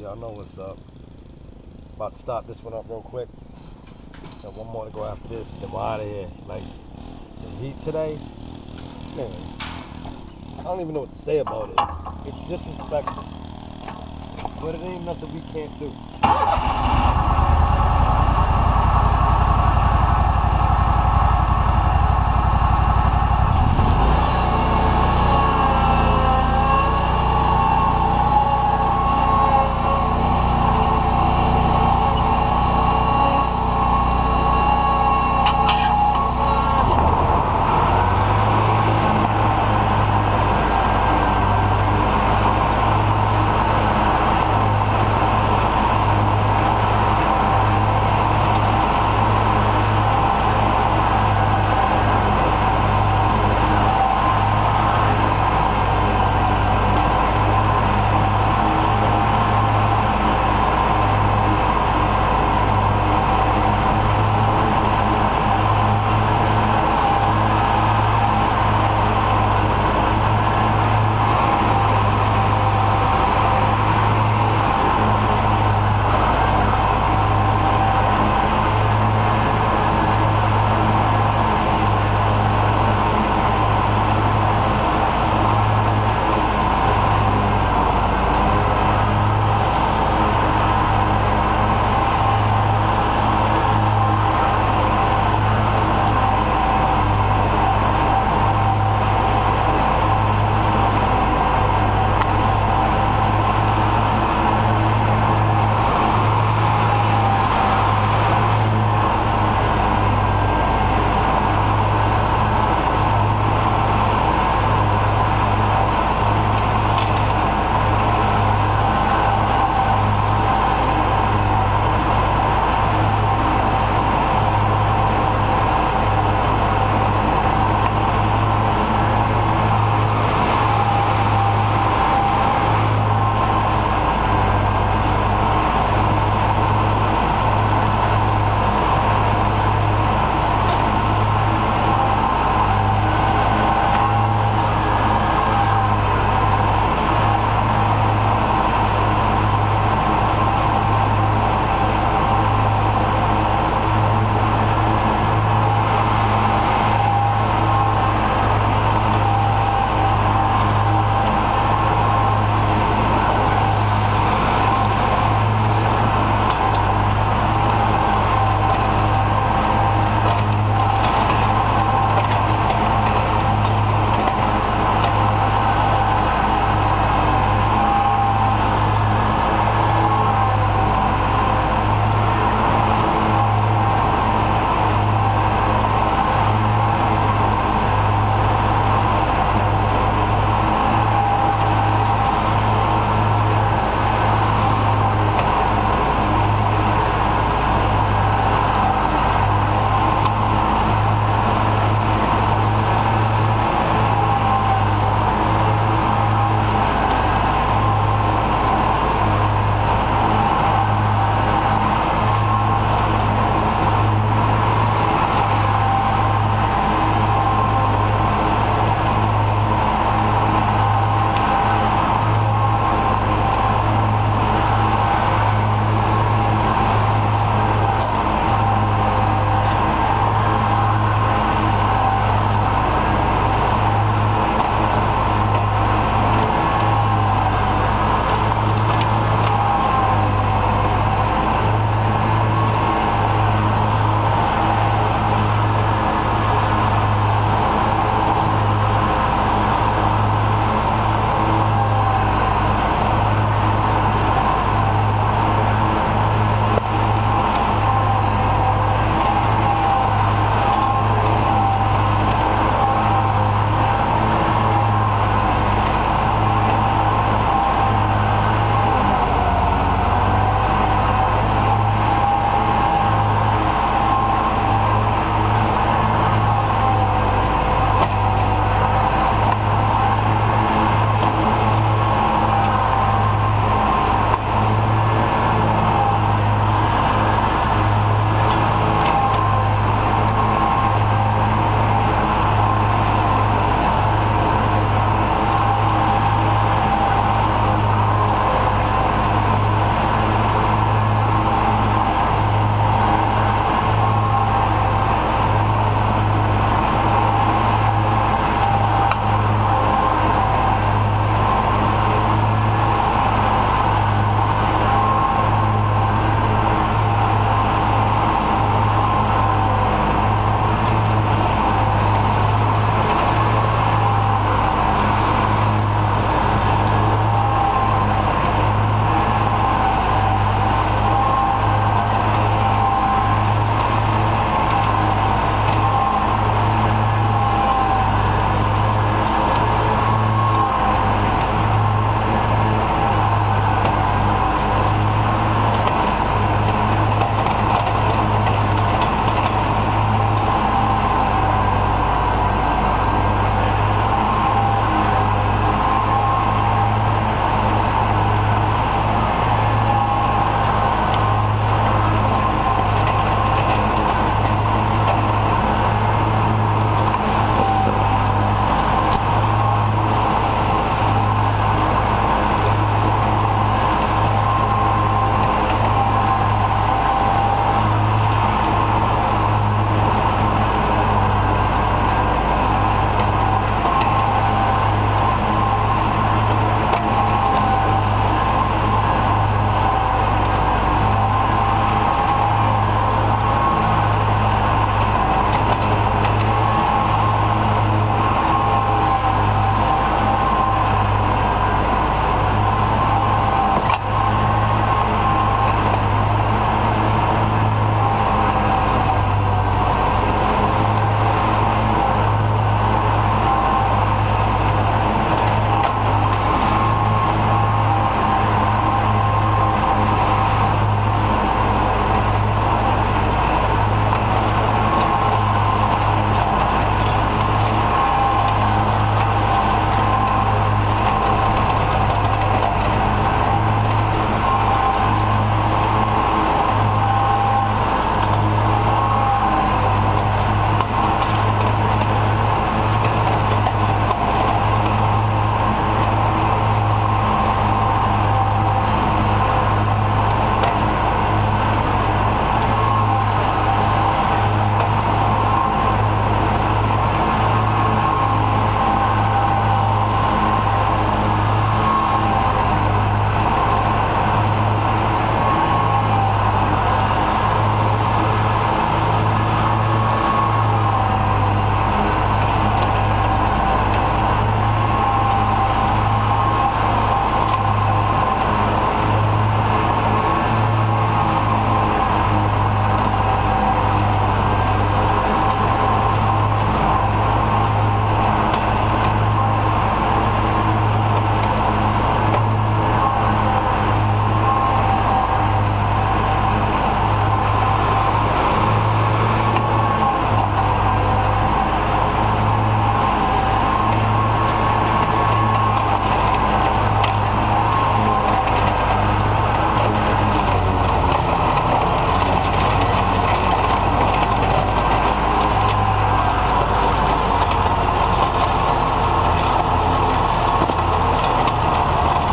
Y'all know what's up. About to stop this one up real quick. Got one more to go after this. Then we're out of here. Like, the heat today, man, I don't even know what to say about it. It's disrespectful. But it ain't nothing we can't do.